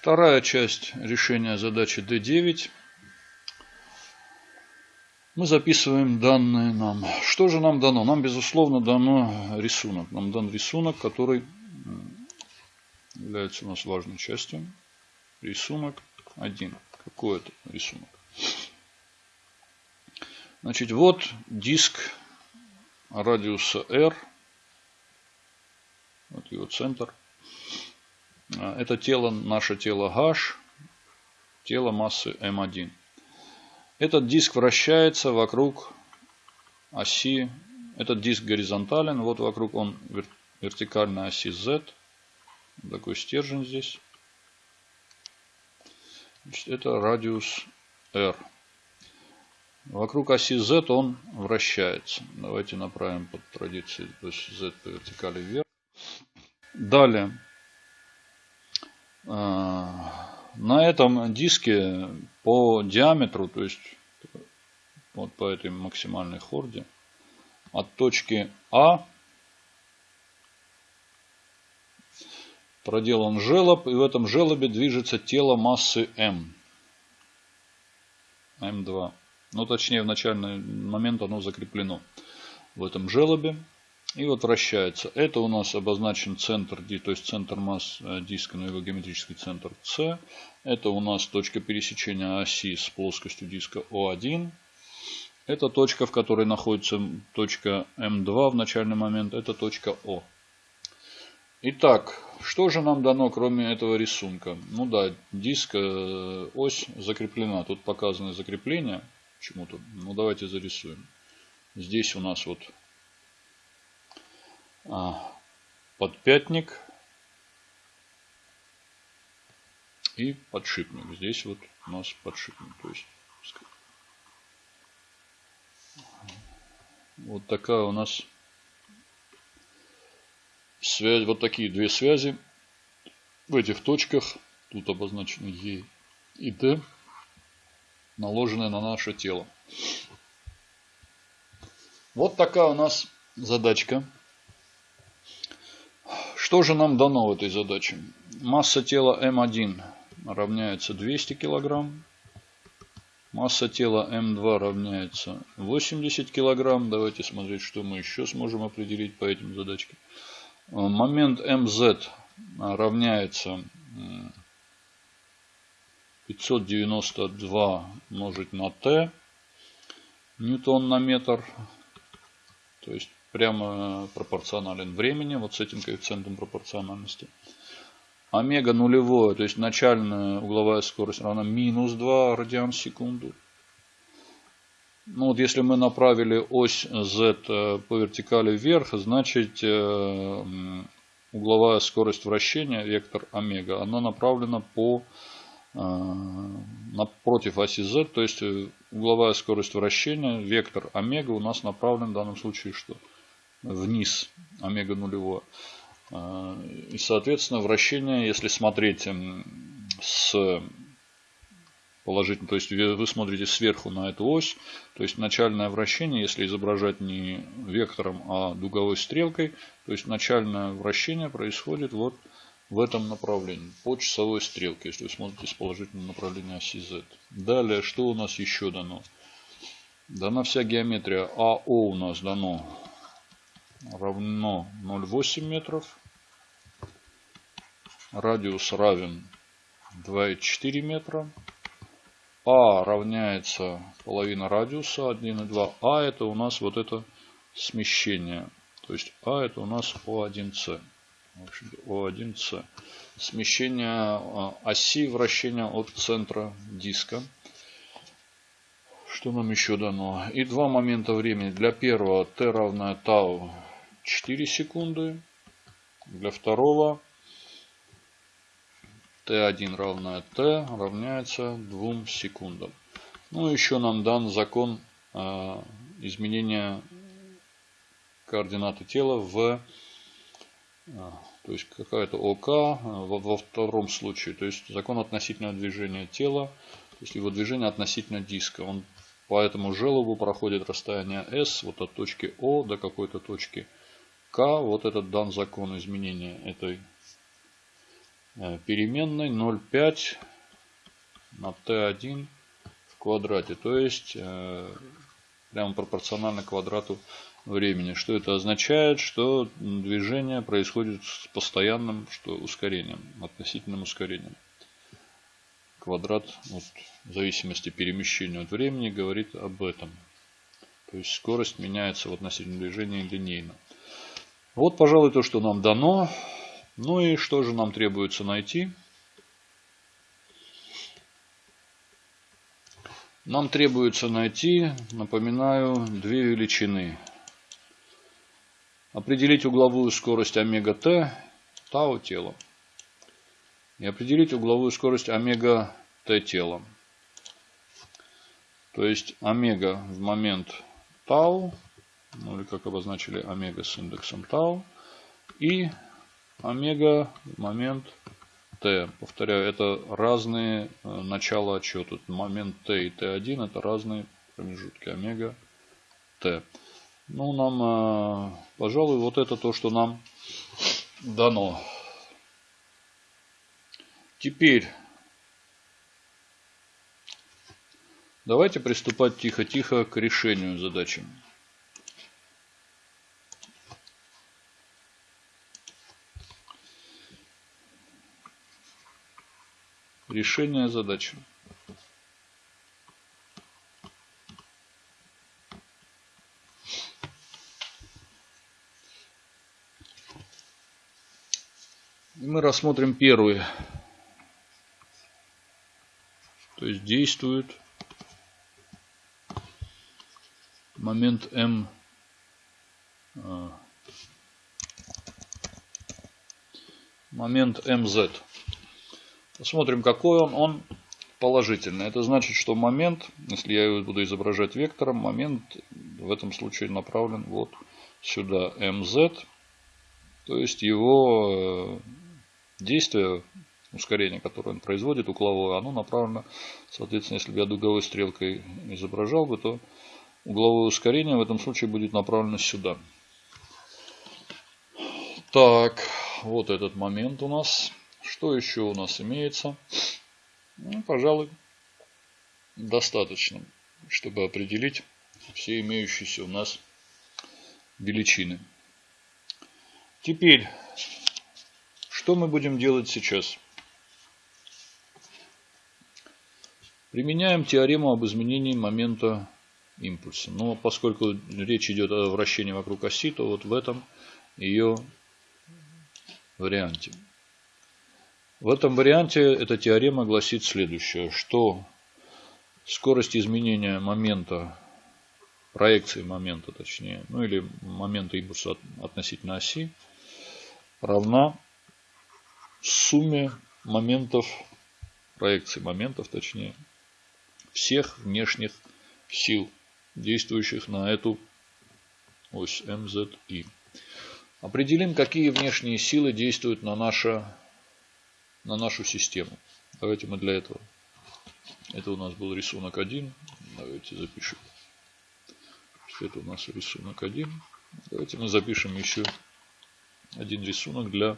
Вторая часть решения задачи D9. Мы записываем данные нам. Что же нам дано? Нам, безусловно, дано рисунок. Нам дан рисунок, который является у нас важной частью. Рисунок 1. Какой это рисунок? Значит, вот диск радиуса R. Вот его центр. А, это тело, наше тело H, тело массы M1. Этот диск вращается вокруг оси, этот диск горизонтален, вот вокруг он вертикальной оси Z. Такой стержень здесь. Значит, это радиус R. Вокруг оси Z он вращается. Давайте направим под традицией Z по вертикали вверх. Далее на этом диске по диаметру, то есть вот по этой максимальной хорде, от точки А проделан желоб, и в этом желобе движется тело массы М. М2. Ну, точнее, в начальный момент оно закреплено в этом желобе и вот вращается. Это у нас обозначен центр, то есть центр масс э, диска, но его геометрический центр С. Это у нас точка пересечения оси с плоскостью диска О1. Это точка, в которой находится точка М2 в начальный момент. Это точка О. Итак, что же нам дано, кроме этого рисунка? Ну да, диск, э, ось закреплена. Тут показаны закрепления почему-то. Ну давайте зарисуем. Здесь у нас вот подпятник и подшипник. Здесь вот у нас подшипник. То есть вот такая у нас связь, вот такие две связи в этих точках, тут обозначены Е и Д, наложенные на наше тело. Вот такая у нас задачка. Что же нам дано в этой задаче? Масса тела М1 равняется 200 кг. Масса тела М2 равняется 80 кг. Давайте смотреть, что мы еще сможем определить по этим задачкам. Момент МЗ равняется 592 умножить на Т ньютон на метр. То есть прямо пропорционален времени, вот с этим коэффициентом пропорциональности. Омега нулевое, то есть начальная угловая скорость равна минус 2 радиан в секунду. Ну вот если мы направили ось z э, по вертикали вверх, значит э, угловая скорость вращения, вектор омега, она направлена по э, напротив оси z, то есть угловая скорость вращения, вектор омега у нас направлен в данном случае что? Вниз омега нулевое. А, и, соответственно, вращение, если смотреть с положительно, то есть вы смотрите сверху на эту ось, то есть начальное вращение, если изображать не вектором, а дуговой стрелкой, то есть начальное вращение происходит вот в этом направлении, по часовой стрелке, если вы смотрите с положительного направления оси Z. Далее, что у нас еще дано? Дана вся геометрия АО у нас дано равно 0,8 метров. Радиус равен 2,4 метра. А равняется половина радиуса 1,2. А это у нас вот это смещение. То есть А это у нас О1С. О1С. Смещение а, оси вращения от центра диска. Что нам еще дано? И два момента времени. Для первого t равное тау 4 секунды. Для второго t1 равное t равняется 2 секундам. Ну, еще нам дан закон э, изменения координаты тела в, э, то есть какая-то ОК во, во втором случае, то есть закон относительного движения тела, то есть его движение относительно диска. Он по этому желобу проходит расстояние S вот от точки О до какой-то точки К. Вот этот дан закон изменения этой э, переменной 0,5 на t1 в квадрате. То есть э, прямо пропорционально квадрату времени. Что это означает? Что движение происходит с постоянным что ускорением, относительным ускорением. Квадрат вот, в зависимости перемещения от времени говорит об этом. То есть скорость меняется в относительном движении линейно. Вот, пожалуй, то, что нам дано. Ну и что же нам требуется найти? Нам требуется найти, напоминаю, две величины. Определить угловую скорость омега t, тау тела. И определить угловую скорость омега t тела. То есть омега в момент тау, ну или как обозначили омега с индексом тау, и омега момент t. Повторяю, это разные э, начала отчета. Момент t и t1 это разные промежутки омега t. Ну, нам, э, пожалуй, вот это то, что нам дано. Теперь давайте приступать тихо-тихо к решению задачи. Решение задачи. мы рассмотрим первый. То есть действует момент М а, момент МЗ. Посмотрим, какой он. Он положительный. Это значит, что момент, если я его буду изображать вектором, момент в этом случае направлен вот сюда МЗ. То есть его э, действие, ускорение, которое он производит, угловое, оно направлено, соответственно, если бы я дуговой стрелкой изображал бы, то угловое ускорение в этом случае будет направлено сюда. Так, вот этот момент у нас. Что еще у нас имеется? Ну, пожалуй, достаточно, чтобы определить все имеющиеся у нас величины. Теперь что мы будем делать сейчас? Применяем теорему об изменении момента импульса. Но поскольку речь идет о вращении вокруг оси, то вот в этом ее варианте. В этом варианте эта теорема гласит следующее, что скорость изменения момента, проекции момента точнее, ну или момента импульса относительно оси равна сумме моментов, проекции моментов точнее, всех внешних сил, действующих на эту ось МЗИ. Определим, какие внешние силы действуют на, наше, на нашу систему. Давайте мы для этого. Это у нас был рисунок 1. Давайте запишем. Это у нас рисунок 1. Давайте мы запишем еще один рисунок для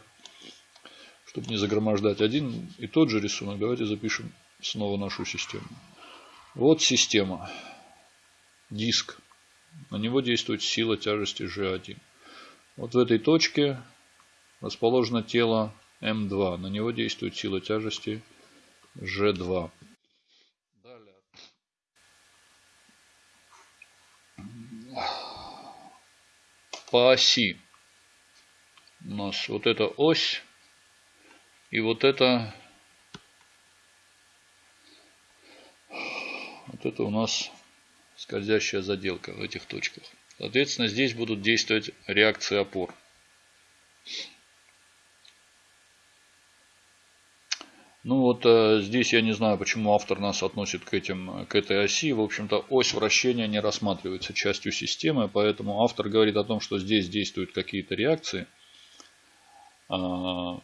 чтобы не загромождать один и тот же рисунок, давайте запишем снова нашу систему. Вот система. Диск. На него действует сила тяжести G1. Вот в этой точке расположено тело М2. На него действует сила тяжести G2. Далее. По оси у нас вот эта ось и вот это, вот это у нас скользящая заделка в этих точках. Соответственно, здесь будут действовать реакции опор. Ну вот э, здесь я не знаю, почему автор нас относит к, этим, к этой оси. В общем-то, ось вращения не рассматривается частью системы, поэтому автор говорит о том, что здесь действуют какие-то реакции. А,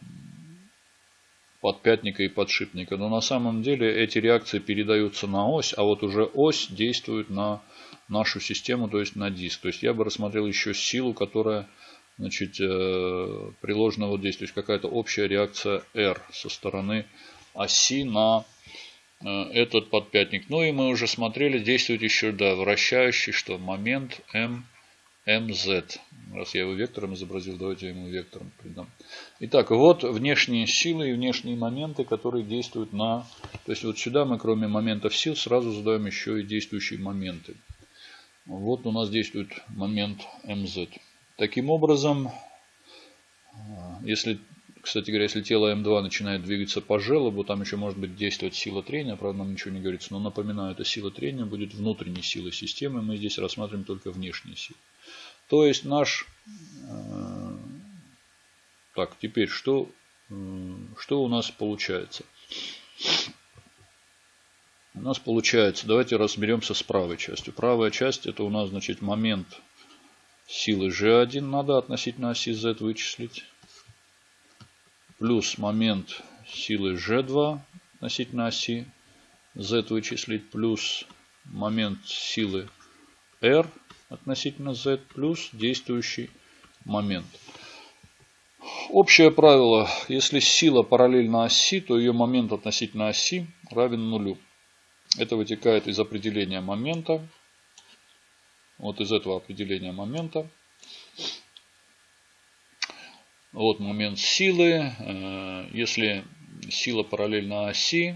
подпятника и подшипника. Но на самом деле эти реакции передаются на ось, а вот уже ось действует на нашу систему, то есть на диск. То есть я бы рассмотрел еще силу, которая значит, э, приложенного действия, то есть какая-то общая реакция R со стороны оси на э, этот подпятник. Ну и мы уже смотрели, действует еще, да, вращающий, что момент M, MZ. Раз я его вектором изобразил, давайте я ему вектором придам. Итак, вот внешние силы и внешние моменты, которые действуют на... То есть вот сюда мы кроме моментов сил сразу задаем еще и действующие моменты. Вот у нас действует момент МЗ. Таким образом, если, кстати говоря, если тело М2 начинает двигаться по желобу, там еще может быть действовать сила трения, правда нам ничего не говорится, но напоминаю, эта сила трения будет внутренней силой системы, мы здесь рассматриваем только внешние силы. То есть наш... Э, так, теперь что, что у нас получается? У нас получается, давайте разберемся с правой частью. Правая часть это у нас значит момент силы G1 надо относительно оси Z вычислить. Плюс момент силы G2 относительно оси Z вычислить. Плюс момент силы R относительно Z плюс действующий момент. Общее правило, если сила параллельна оси, то ее момент относительно оси равен нулю. Это вытекает из определения момента. Вот из этого определения момента. Вот момент силы. Э, если сила параллельна оси,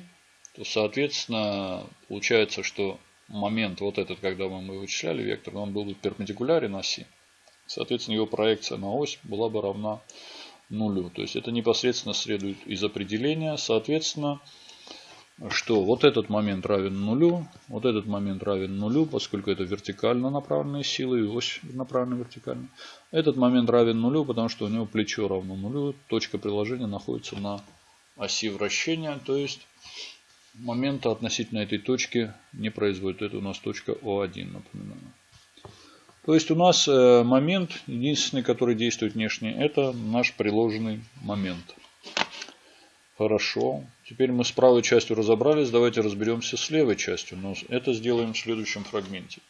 то соответственно получается, что момент вот этот, когда мы вычисляли вектор, он был бы перпендикулярен оси. Соответственно, его проекция на ось была бы равна нулю. То есть это непосредственно следует из определения. Соответственно, что вот этот момент равен нулю, вот этот момент равен нулю, поскольку это вертикально направленные силы и ось направлена вертикально. Этот момент равен нулю, потому что у него плечо равно нулю, точка приложения находится на оси вращения, то есть момента относительно этой точки не производит. Это у нас точка О1, напоминаю. То есть у нас э, момент, единственный, который действует внешне, это наш приложенный момент. Хорошо. Теперь мы с правой частью разобрались. Давайте разберемся с левой частью. Но это сделаем в следующем фрагменте.